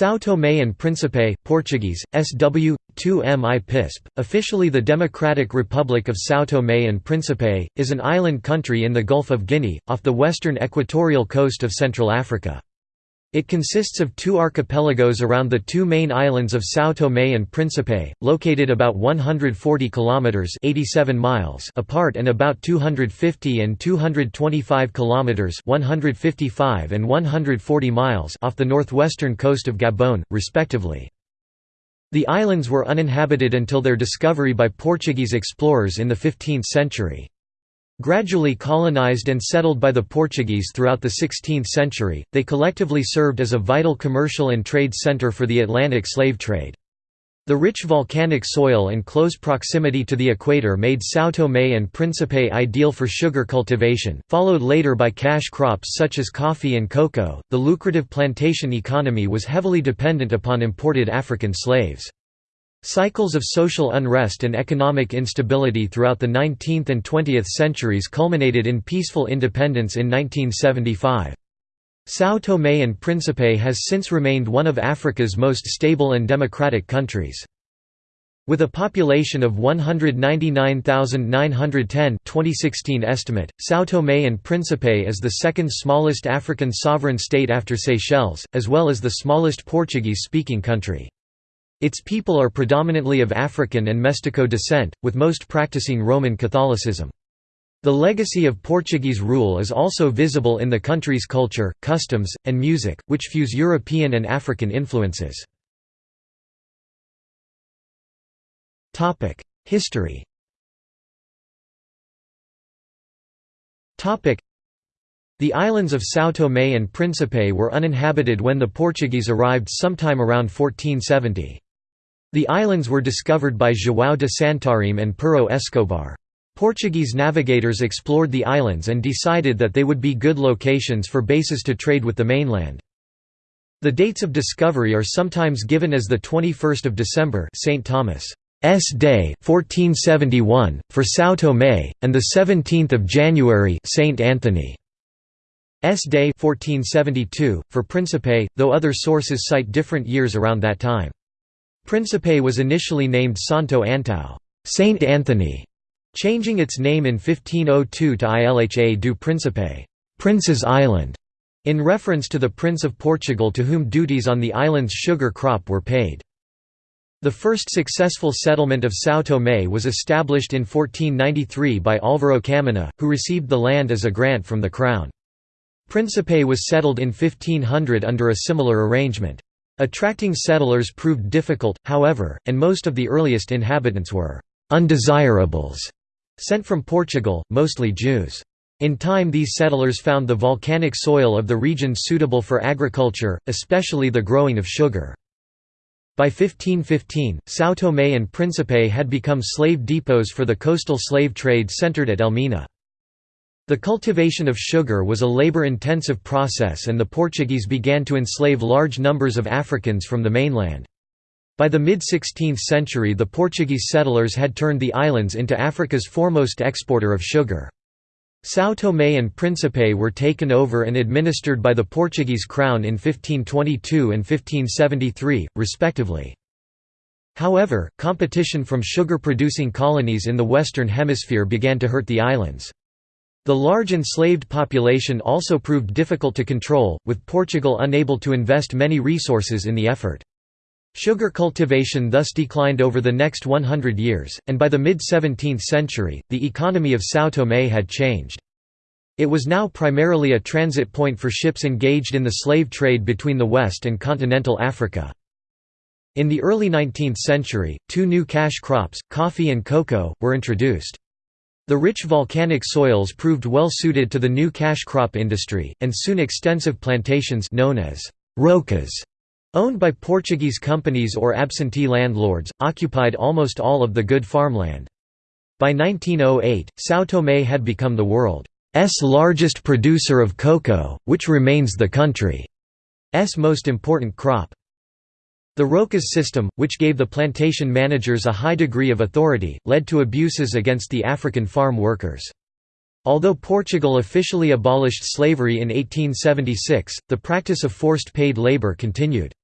São Tomé and Príncipe Portuguese, SW, 2mi Pisp, officially the Democratic Republic of São Tomé and Príncipe, is an island country in the Gulf of Guinea, off the western equatorial coast of Central Africa. It consists of two archipelagos around the two main islands of São Tomé and Príncipe, located about 140 kilometers (87 miles) apart and about 250 and 225 kilometers (155 and 140 miles) off the northwestern coast of Gabon, respectively. The islands were uninhabited until their discovery by Portuguese explorers in the 15th century. Gradually colonized and settled by the Portuguese throughout the 16th century, they collectively served as a vital commercial and trade center for the Atlantic slave trade. The rich volcanic soil and close proximity to the equator made São Tomé and Príncipe ideal for sugar cultivation, followed later by cash crops such as coffee and cocoa. The lucrative plantation economy was heavily dependent upon imported African slaves. Cycles of social unrest and economic instability throughout the 19th and 20th centuries culminated in peaceful independence in 1975. São Tomé and Príncipe has since remained one of Africa's most stable and democratic countries. With a population of 199,910 2016 estimate, São Tomé and Príncipe is the second smallest African sovereign state after Seychelles, as well as the smallest Portuguese-speaking country. Its people are predominantly of African and Mestico descent, with most practicing Roman Catholicism. The legacy of Portuguese rule is also visible in the country's culture, customs, and music, which fuse European and African influences. History The islands of São Tomé and Príncipe were uninhabited when the Portuguese arrived sometime around 1470. The islands were discovered by João de Santarém and Pero Escobar. Portuguese navigators explored the islands and decided that they would be good locations for bases to trade with the mainland. The dates of discovery are sometimes given as the 21st of December St. Thomas' Day 1471 for São Tomé and the 17th of January St. Anthony' S. Day 1472 for Príncipe, though other sources cite different years around that time. Príncipe was initially named Santo Antão Saint Anthony", changing its name in 1502 to Ilha do Príncipe Prince's Island", in reference to the Prince of Portugal to whom duties on the island's sugar crop were paid. The first successful settlement of São Tomé was established in 1493 by Álvaro Caminha, who received the land as a grant from the Crown. Príncipe was settled in 1500 under a similar arrangement. Attracting settlers proved difficult, however, and most of the earliest inhabitants were «undesirables» sent from Portugal, mostly Jews. In time these settlers found the volcanic soil of the region suitable for agriculture, especially the growing of sugar. By 1515, São Tomé and Príncipe had become slave depots for the coastal slave trade centered at Elmina. The cultivation of sugar was a labor-intensive process and the Portuguese began to enslave large numbers of Africans from the mainland. By the mid-16th century the Portuguese settlers had turned the islands into Africa's foremost exporter of sugar. São Tomé and Príncipe were taken over and administered by the Portuguese crown in 1522 and 1573, respectively. However, competition from sugar-producing colonies in the Western Hemisphere began to hurt the islands. The large enslaved population also proved difficult to control, with Portugal unable to invest many resources in the effort. Sugar cultivation thus declined over the next 100 years, and by the mid-17th century, the economy of São Tomé had changed. It was now primarily a transit point for ships engaged in the slave trade between the West and continental Africa. In the early 19th century, two new cash crops, coffee and cocoa, were introduced. The rich volcanic soils proved well suited to the new cash crop industry, and soon extensive plantations known as rocas, owned by Portuguese companies or absentee landlords, occupied almost all of the good farmland. By 1908, São Tomé had become the world's largest producer of cocoa, which remains the country's most important crop. The Rocas system, which gave the plantation managers a high degree of authority, led to abuses against the African farm workers. Although Portugal officially abolished slavery in 1876, the practice of forced paid labor continued.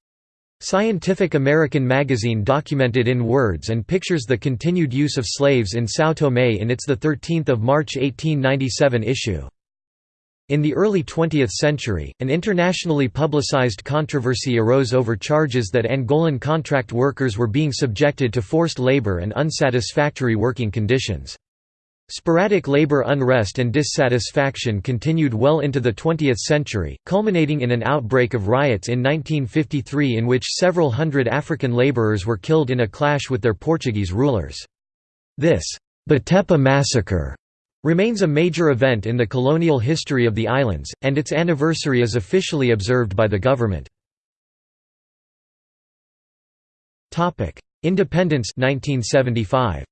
Scientific American magazine documented in words and pictures the continued use of slaves in São Tomé in its 13 March 1897 issue. In the early 20th century, an internationally publicized controversy arose over charges that Angolan contract workers were being subjected to forced labor and unsatisfactory working conditions. Sporadic labor unrest and dissatisfaction continued well into the 20th century, culminating in an outbreak of riots in 1953 in which several hundred African laborers were killed in a clash with their Portuguese rulers. This Batepa massacre remains a major event in the colonial history of the islands, and its anniversary is officially observed by the government. Independence 1975.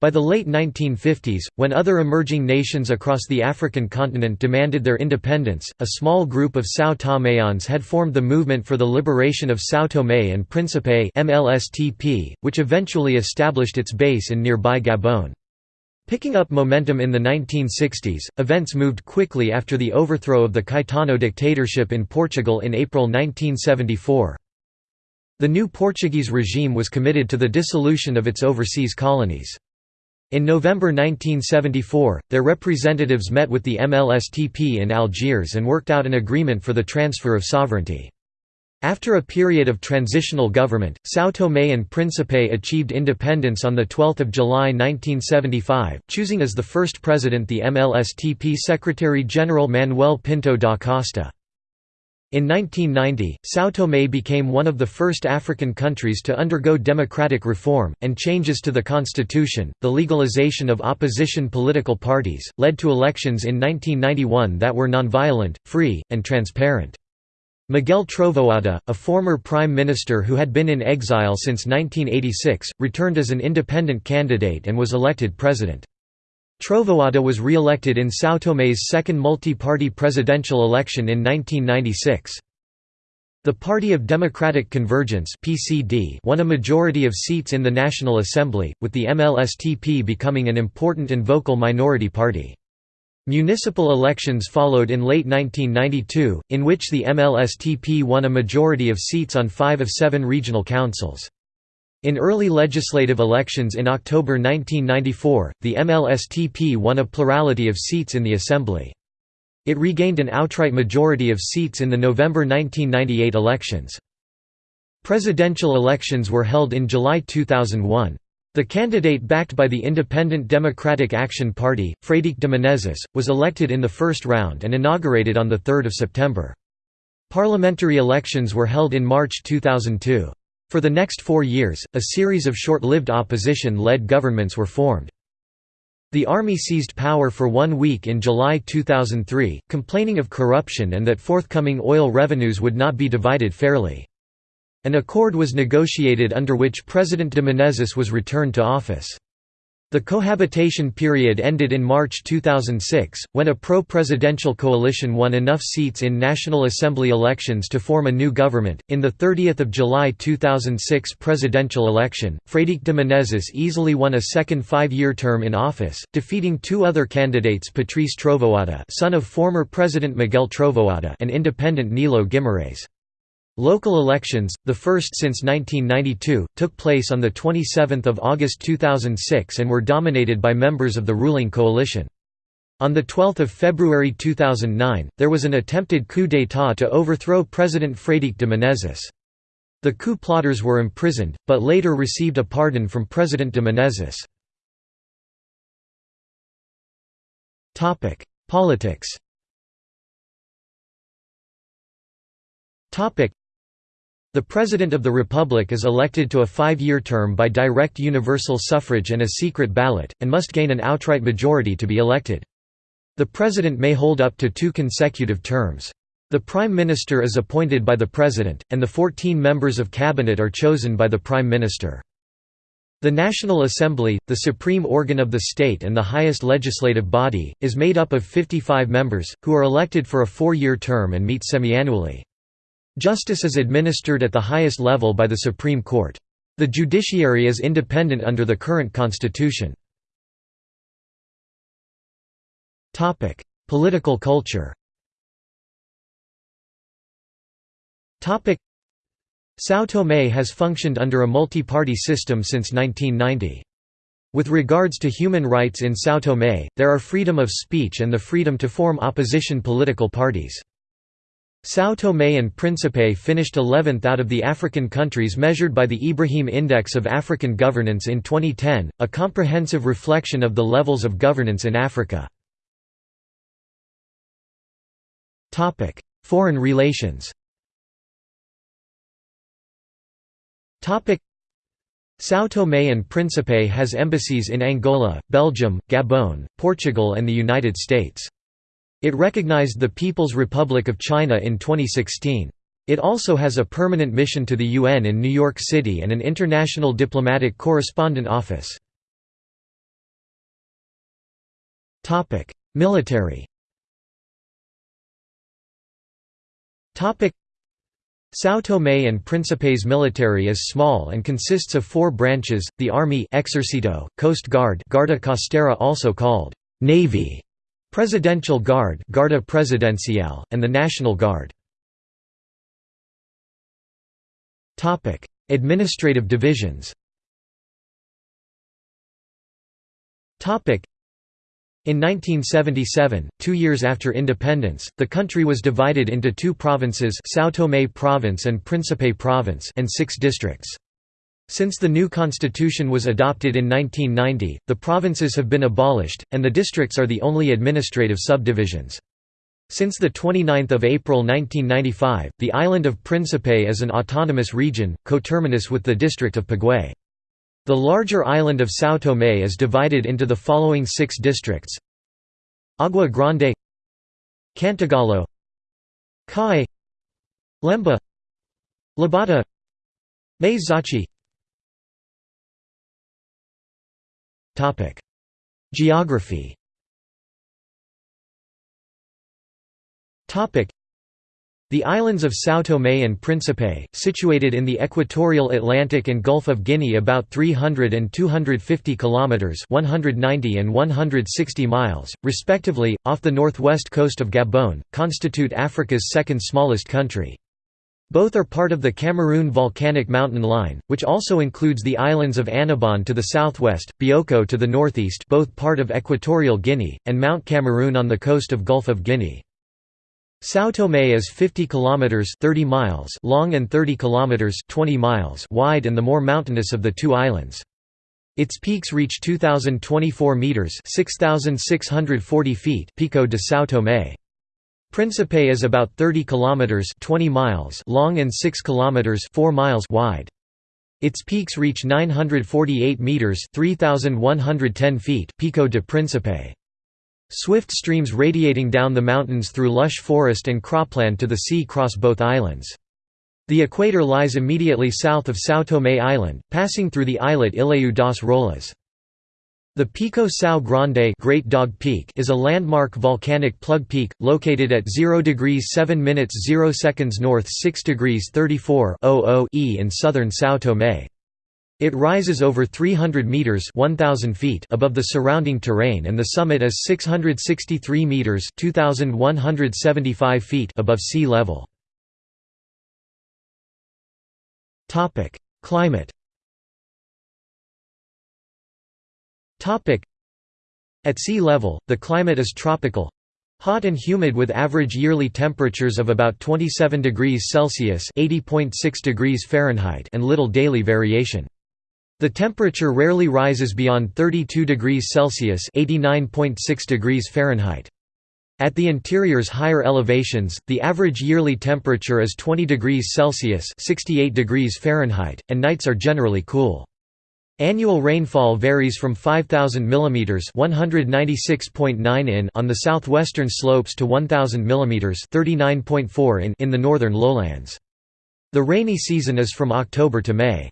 By the late 1950s, when other emerging nations across the African continent demanded their independence, a small group of São Toméans had formed the Movement for the Liberation of São Tomé and Príncipe MLSTP, which eventually established its base in nearby Gabon. Picking up momentum in the 1960s, events moved quickly after the overthrow of the Caetano dictatorship in Portugal in April 1974. The new Portuguese regime was committed to the dissolution of its overseas colonies. In November 1974, their representatives met with the MLSTP in Algiers and worked out an agreement for the transfer of sovereignty. After a period of transitional government, São Tomé and Príncipe achieved independence on 12 July 1975, choosing as the first president the MLSTP Secretary-General Manuel Pinto da Costa. In 1990, São Tomé became one of the first African countries to undergo democratic reform, and changes to the constitution. The legalization of opposition political parties led to elections in 1991 that were nonviolent, free, and transparent. Miguel Trovoada, a former prime minister who had been in exile since 1986, returned as an independent candidate and was elected president. Trovoada was re-elected in São Tomé's second multi-party presidential election in 1996. The Party of Democratic Convergence (PCD) won a majority of seats in the National Assembly, with the MLSTP becoming an important and vocal minority party. Municipal elections followed in late 1992, in which the MLSTP won a majority of seats on five of seven regional councils. In early legislative elections in October 1994, the MLSTP won a plurality of seats in the Assembly. It regained an outright majority of seats in the November 1998 elections. Presidential elections were held in July 2001. The candidate backed by the Independent Democratic Action Party, Fradique de Menezes, was elected in the first round and inaugurated on 3 September. Parliamentary elections were held in March 2002. For the next four years, a series of short-lived opposition-led governments were formed. The army seized power for one week in July 2003, complaining of corruption and that forthcoming oil revenues would not be divided fairly. An accord was negotiated under which President de Menezes was returned to office. The cohabitation period ended in March 2006, when a pro-presidential coalition won enough seats in National Assembly elections to form a new government. In the 30th of July 2006 presidential election, Fradique de Menezes easily won a second five-year term in office, defeating two other candidates Patrice Trovoada, son of former President Miguel Trovoada, and independent Nilo Guimarães. Local elections, the first since 1992, took place on 27 August 2006 and were dominated by members of the ruling coalition. On 12 February 2009, there was an attempted coup d'état to overthrow President Fradique de Menezes. The coup plotters were imprisoned, but later received a pardon from President de Menezes. Politics the President of the Republic is elected to a five-year term by direct universal suffrage and a secret ballot, and must gain an outright majority to be elected. The President may hold up to two consecutive terms. The Prime Minister is appointed by the President, and the 14 members of Cabinet are chosen by the Prime Minister. The National Assembly, the supreme organ of the state and the highest legislative body, is made up of 55 members, who are elected for a four-year term and meet semi-annually. Justice is administered at the highest level by the Supreme Court. The judiciary is independent under the current constitution. Political culture São Tomé has functioned under a multi-party system since 1990. With regards to human rights in São Tomé, there are freedom of speech and the freedom to form opposition political parties. São Tomé and Príncipe finished 11th out of the African countries measured by the Ibrahim Index of African Governance in 2010, a comprehensive reflection of the levels of governance in Africa. Foreign relations São Tomé and Príncipe has embassies in Angola, Belgium, Gabon, Portugal and the United States. It recognized the People's Republic of China in 2016. It also has a permanent mission to the UN in New York City and an international diplomatic correspondent office. Military São Tomé and Príncipe's military is small and consists of four branches, the Army Exército, Coast Guard Guarda Costera also called Navy, Presidential Guard Guarda Presidencial, and the National Guard. Administrative divisions in 1977, two years after independence, the country was divided into two provinces São Tomé Province and Príncipe Province and six districts. Since the new constitution was adopted in 1990, the provinces have been abolished, and the districts are the only administrative subdivisions. Since 29 April 1995, the island of Príncipe is an autonomous region, coterminous with the district of Pagué. The larger island of São Tomé is divided into the following six districts Agua Grande Cantagalo Caué Lemba Lobata May Geography. The islands of São Tomé and Príncipe, situated in the equatorial Atlantic and Gulf of Guinea about 300 and 250 kilometers (190 and 160 miles), respectively, off the northwest coast of Gabon, constitute Africa's second smallest country. Both are part of the Cameroon Volcanic Mountain Line, which also includes the islands of Annobon to the southwest, Bioko to the northeast both part of Equatorial Guinea, and Mount Cameroon on the coast of Gulf of Guinea. São Tomé is 50 kilometers 30 miles long and 30 kilometers 20 miles wide and the more mountainous of the two islands. Its peaks reach 2024 meters, 6640 feet, Pico de São Tomé. Príncipe is about 30 kilometers 20 miles long and 6 kilometers 4 miles wide. Its peaks reach 948 meters, 3110 feet, Pico de Príncipe. Swift streams radiating down the mountains through lush forest and cropland to the sea cross both islands. The equator lies immediately south of São Tomé Island, passing through the islet Ilhéu das Rolas. The Pico Cão Grande Great Dog Peak is a landmark volcanic plug peak, located at 0 degrees 7 minutes 0 seconds north 6 degrees 34 e in southern São Tomé. It rises over 300 meters (1000 feet) above the surrounding terrain and the summit is 663 meters (2175 feet) above sea level. Topic: Climate. At sea level, the climate is tropical, Hot and humid with average yearly temperatures of about 27 degrees Celsius (80.6 degrees Fahrenheit) and little daily variation. The temperature rarely rises beyond 32 degrees Celsius (89.6 degrees Fahrenheit). At the interior's higher elevations, the average yearly temperature is 20 degrees Celsius (68 degrees Fahrenheit), and nights are generally cool. Annual rainfall varies from 5000 mm (196.9 in) on the southwestern slopes to 1000 mm (39.4 in) in the northern lowlands. The rainy season is from October to May.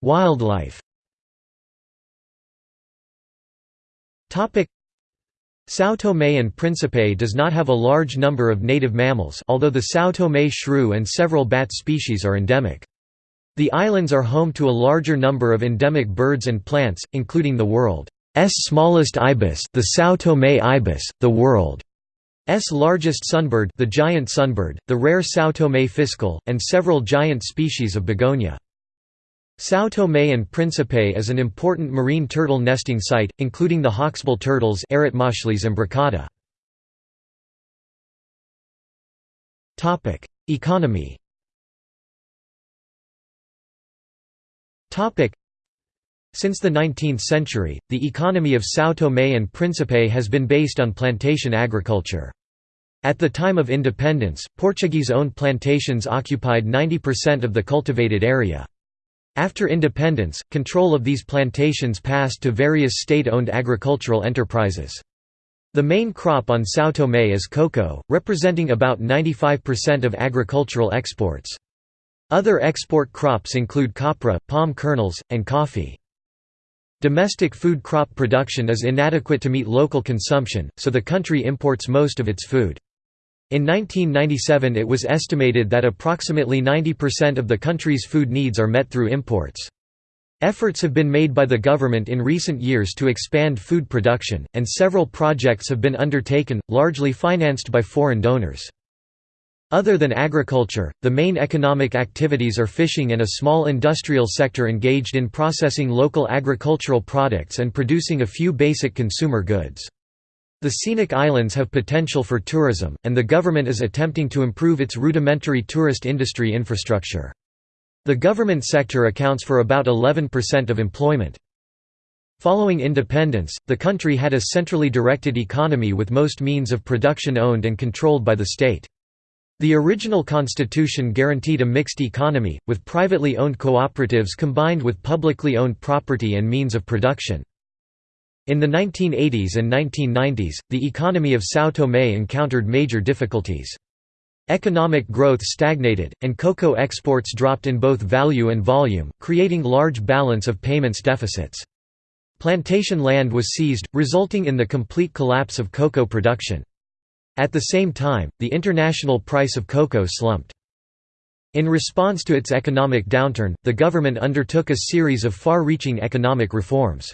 Wildlife São Tomé and Príncipe does not have a large number of native mammals although the São Tomé shrew and several bat species are endemic. The islands are home to a larger number of endemic birds and plants, including the world's smallest ibis the São Tomé ibis, the world's largest sunbird the giant sunbird, the rare São Tomé fiscal, and several giant species of begonia. São Tomé and Príncipe is an important marine turtle nesting site, including the hawksbill turtles imbricata. Economy Since the 19th century, the economy of São Tomé and Príncipe has been based on plantation agriculture. At the time of independence, Portuguese-owned plantations occupied 90% of the cultivated area. After independence, control of these plantations passed to various state-owned agricultural enterprises. The main crop on São Tomé is cocoa, representing about 95% of agricultural exports. Other export crops include copra, palm kernels, and coffee. Domestic food crop production is inadequate to meet local consumption, so the country imports most of its food. In 1997 it was estimated that approximately 90% of the country's food needs are met through imports. Efforts have been made by the government in recent years to expand food production, and several projects have been undertaken, largely financed by foreign donors. Other than agriculture, the main economic activities are fishing and a small industrial sector engaged in processing local agricultural products and producing a few basic consumer goods. The scenic islands have potential for tourism, and the government is attempting to improve its rudimentary tourist industry infrastructure. The government sector accounts for about 11% of employment. Following independence, the country had a centrally directed economy with most means of production owned and controlled by the state. The original constitution guaranteed a mixed economy, with privately owned cooperatives combined with publicly owned property and means of production. In the 1980s and 1990s, the economy of São Tomé encountered major difficulties. Economic growth stagnated, and cocoa exports dropped in both value and volume, creating large balance of payments deficits. Plantation land was seized, resulting in the complete collapse of cocoa production. At the same time, the international price of cocoa slumped. In response to its economic downturn, the government undertook a series of far-reaching economic reforms.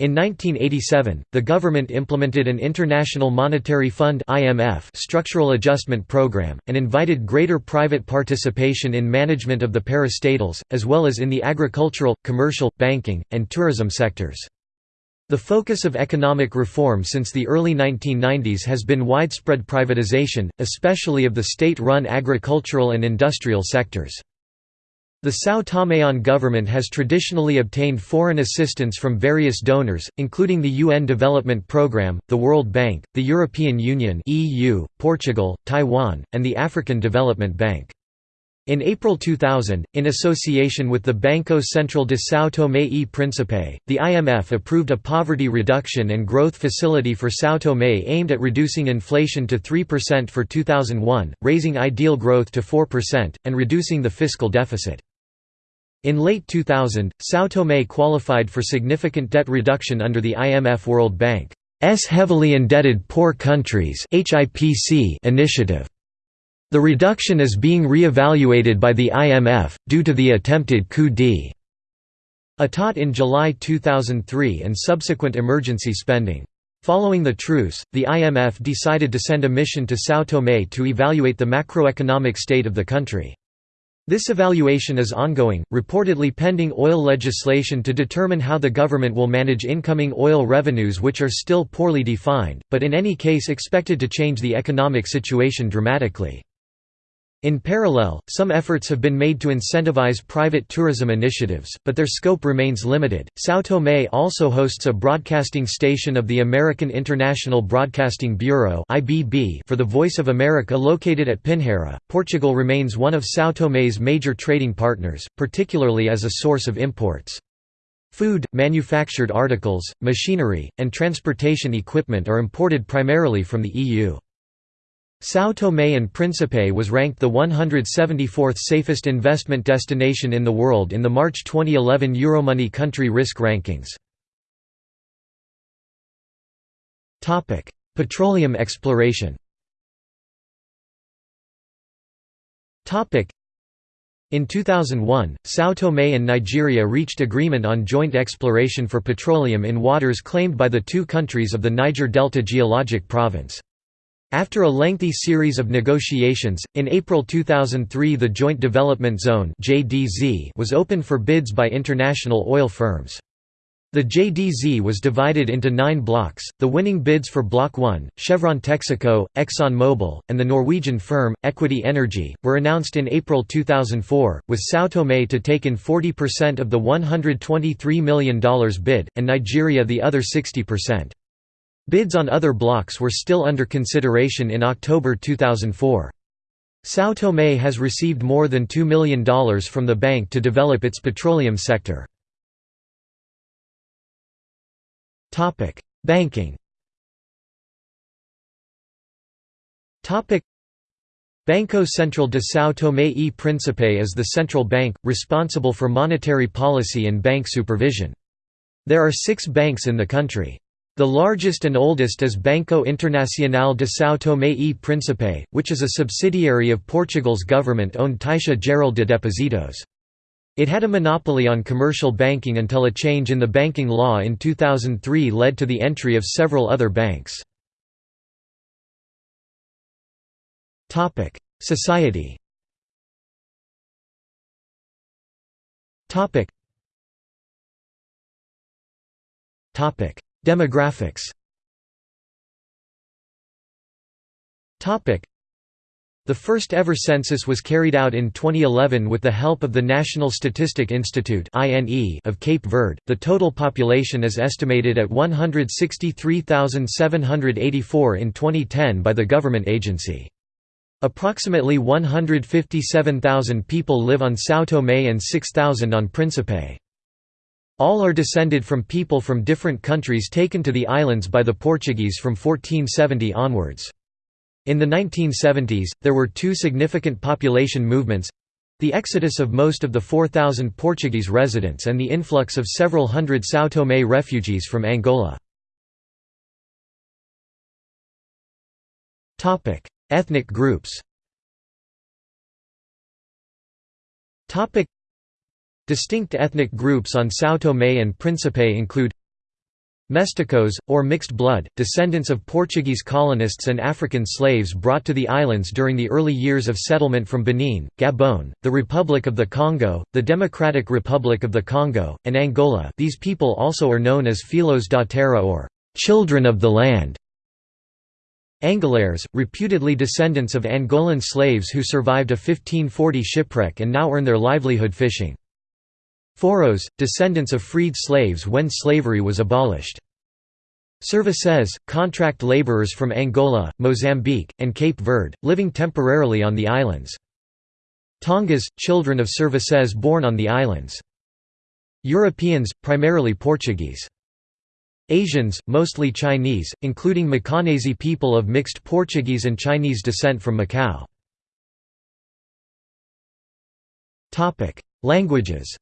In 1987, the government implemented an International Monetary Fund (IMF) structural adjustment program and invited greater private participation in management of the parastatals as well as in the agricultural, commercial, banking, and tourism sectors. The focus of economic reform since the early 1990s has been widespread privatization, especially of the state-run agricultural and industrial sectors. The São Toméan government has traditionally obtained foreign assistance from various donors, including the UN Development Programme, the World Bank, the European Union (EU), Portugal, Taiwan, and the African Development Bank. In April 2000, in association with the Banco Central de São Tomé e Príncipe, the IMF approved a poverty reduction and growth facility for São Tomé aimed at reducing inflation to 3% for 2001, raising ideal growth to 4%, and reducing the fiscal deficit. In late 2000, São Tomé qualified for significant debt reduction under the IMF World Bank's Heavily Indebted Poor Countries initiative. The reduction is being re-evaluated by the IMF, due to the attempted coup d'état in July 2003 and subsequent emergency spending. Following the truce, the IMF decided to send a mission to São Tomé to evaluate the macroeconomic state of the country. This evaluation is ongoing, reportedly pending oil legislation to determine how the government will manage incoming oil revenues which are still poorly defined, but in any case expected to change the economic situation dramatically. In parallel, some efforts have been made to incentivize private tourism initiatives, but their scope remains limited. São Tomé also hosts a broadcasting station of the American International Broadcasting Bureau (IBB) for the Voice of America located at Pinheira. Portugal remains one of São Tomé's major trading partners, particularly as a source of imports. Food, manufactured articles, machinery, and transportation equipment are imported primarily from the EU. São Tomé and Príncipe was ranked the 174th safest investment destination in the world in the March 2011 Euromoney country risk rankings. Petroleum exploration in 2001, São Tomé and Nigeria reached agreement on joint exploration for petroleum in waters claimed by the two countries of the Niger Delta Geologic Province. After a lengthy series of negotiations, in April 2003 the Joint Development Zone was opened for bids by international oil firms. The JDZ was divided into nine blocks. The winning bids for Block 1, Chevron Texaco, ExxonMobil, and the Norwegian firm, Equity Energy, were announced in April 2004, with São Tomé to take in 40% of the $123 million bid, and Nigeria the other 60%. Bids on other blocks were still under consideration in October 2004. São Tomé has received more than $2 million from the bank to develop its petroleum sector. Banking. Banco Central de São Tomé e Príncipe is the central bank, responsible for monetary policy and bank supervision. There are six banks in the country. The largest and oldest is Banco Internacional de São Tomé e Príncipe, which is a subsidiary of Portugal's government-owned Caixa Geral de Depósitos. It had a monopoly on commercial banking until a change in the banking law in 2003 led to the entry of several other banks. Society Demographics the first ever census was carried out in 2011 with the help of the National Statistic Institute of Cape Verde. The total population is estimated at 163,784 in 2010 by the government agency. Approximately 157,000 people live on São Tomé and 6,000 on Príncipe. All are descended from people from different countries taken to the islands by the Portuguese from 1470 onwards. In the 1970s, there were two significant population movements—the exodus of most of the 4,000 Portuguese residents and the influx of several hundred São Tomé refugees from Angola. Ethnic groups Distinct ethnic groups on São Tomé and Príncipe include Mesticos, or mixed blood, descendants of Portuguese colonists and African slaves brought to the islands during the early years of settlement from Benin, Gabon, the Republic of the Congo, the Democratic Republic of the Congo, and Angola these people also are known as Filhos da Terra or «children of the land». Angolares, reputedly descendants of Angolan slaves who survived a 1540 shipwreck and now earn their livelihood fishing. Foros, descendants of freed slaves when slavery was abolished. Serviçais, contract laborers from Angola, Mozambique, and Cape Verde, living temporarily on the islands. Tongas, children of serviçais born on the islands. Europeans, primarily Portuguese. Asians, mostly Chinese, including Macanese people of mixed Portuguese and Chinese descent from Macau. Languages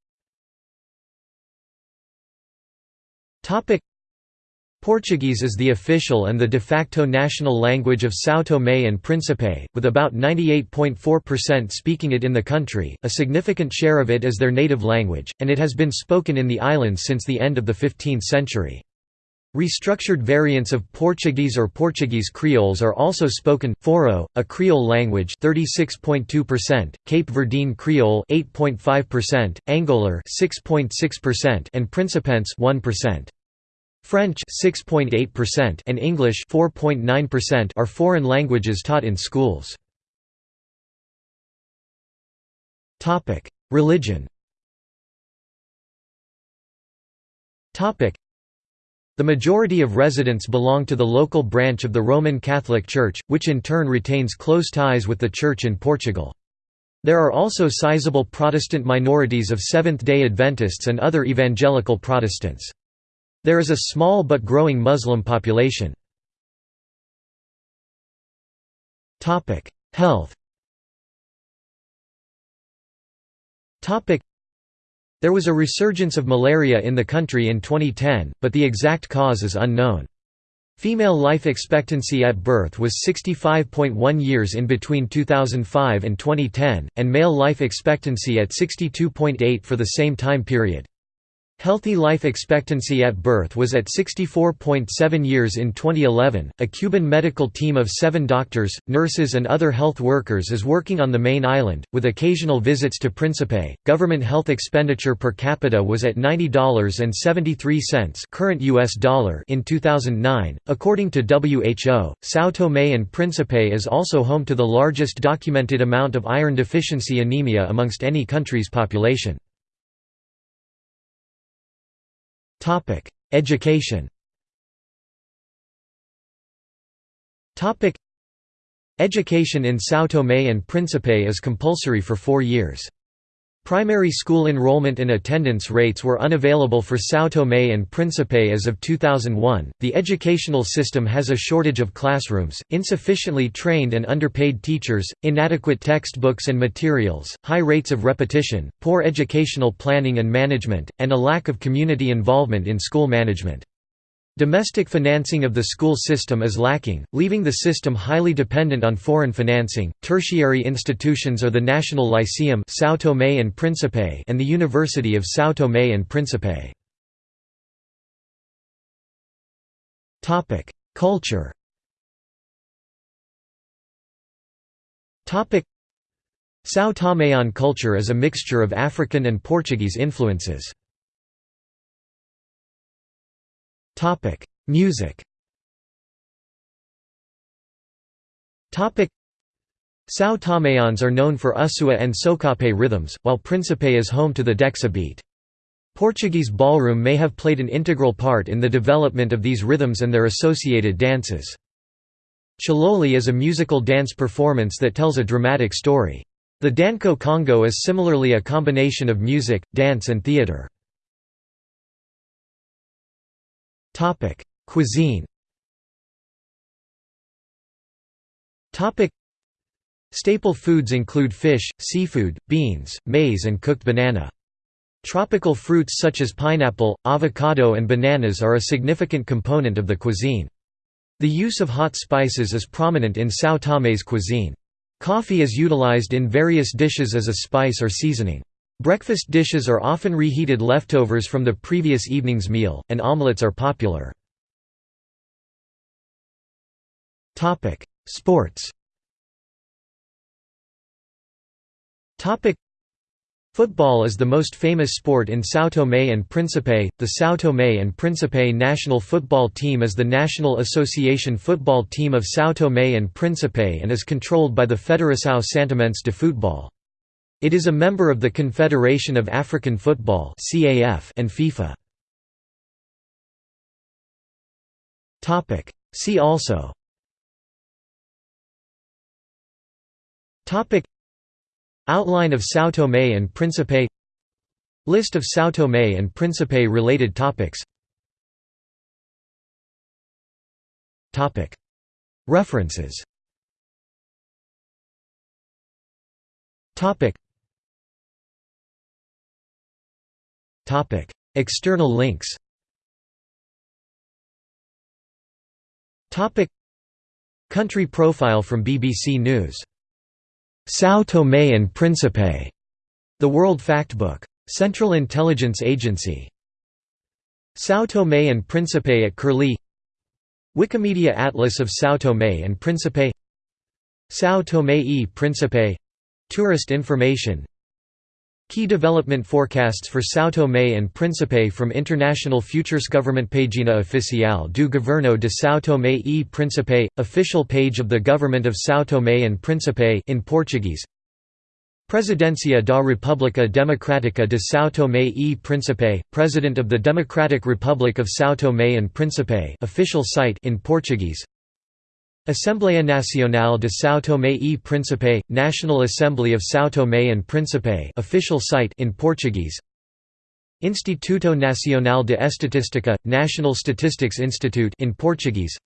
Portuguese is the official and the de facto national language of São Tomé and Príncipe, with about 98.4% speaking it in the country, a significant share of it is their native language, and it has been spoken in the islands since the end of the 15th century. Restructured variants of Portuguese or Portuguese Creoles are also spoken. Foro, a Creole language, 36.2%; Cape Verdean Creole, 8.5%; Angolar, 6.6%; and Principense, 1%. French 6.8% and English 4.9% are foreign languages taught in schools. Topic: Religion. Topic: The majority of residents belong to the local branch of the Roman Catholic Church, which in turn retains close ties with the Church in Portugal. There are also sizable Protestant minorities of Seventh-day Adventists and other evangelical Protestants. There is a small but growing Muslim population. Health There was a resurgence of malaria in the country in 2010, but the exact cause is unknown. Female life expectancy at birth was 65.1 years in between 2005 and 2010, and male life expectancy at 62.8 for the same time period. Healthy life expectancy at birth was at 64.7 years in 2011. A Cuban medical team of seven doctors, nurses, and other health workers is working on the main island, with occasional visits to Principe. Government health expenditure per capita was at $90.73 current US dollar in 2009. According to WHO, São Tomé and Príncipe is also home to the largest documented amount of iron deficiency anemia amongst any country's population. Topic: Education. Topic: Education in São Tomé and Príncipe is compulsory for 4 years. Primary school enrollment and attendance rates were unavailable for São Tomé and Príncipe as of 2001. The educational system has a shortage of classrooms, insufficiently trained and underpaid teachers, inadequate textbooks and materials, high rates of repetition, poor educational planning and management, and a lack of community involvement in school management. Domestic financing of the school system is lacking, leaving the system highly dependent on foreign financing. Tertiary institutions are the National Lyceum São Tomé and Príncipe and the University of São Tomé and Príncipe. Topic: Culture. Topic: São Toméan culture is a mixture of African and Portuguese influences. Topic: Music. Topic: São Toméans are known for Usua and Socopé rhythms, while Príncipe is home to the Dexa beat. Portuguese ballroom may have played an integral part in the development of these rhythms and their associated dances. Tchiloli is a musical dance performance that tells a dramatic story. The Danco Congo is similarly a combination of music, dance and theatre. Topic: Cuisine. Topic: Staple foods include fish, seafood, beans, maize and cooked banana. Tropical fruits such as pineapple, avocado and bananas are a significant component of the cuisine. The use of hot spices is prominent in São Tomé's cuisine. Coffee is utilized in various dishes as a spice or seasoning. Breakfast dishes are often reheated leftovers from the previous evening's meal, and omelets are popular. Sports Football is the most famous sport in São Tomé and Príncipe. The São Tomé and Príncipe national football team is the National Association football team of São Tomé and Príncipe and is controlled by the Federação Santomense de Futebol. It is a member of the Confederation of African Football and FIFA. See also. Outline of São Tomé and Príncipe. List of São Tomé and Príncipe related topics. References External links Country profile from BBC News. São Tomé and Príncipe, The World Factbook. Central Intelligence Agency. São Tomé and Príncipe at Curlie. Wikimedia Atlas of São Tomé and Príncipe. São Tomé e Príncipe. Tourist information Key development forecasts for São Tomé and Príncipe from International Futures Government Página Oficial do Governo de São Tomé e Príncipe, official page of the Government of São Tomé and Príncipe in Portuguese. Presidência da República Democrática de São Tomé e Príncipe, President of the Democratic Republic of São Tomé and Príncipe official site in Portuguese Assembleia Nacional de São Tomé e Príncipe, National Assembly of São Tomé and Príncipe official site in Portuguese. Instituto Nacional de Estatística, National Statistics Institute in Portuguese.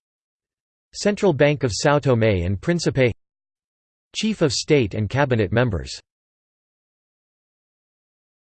Central Bank of São Tomé and Príncipe. Chief of State and Cabinet members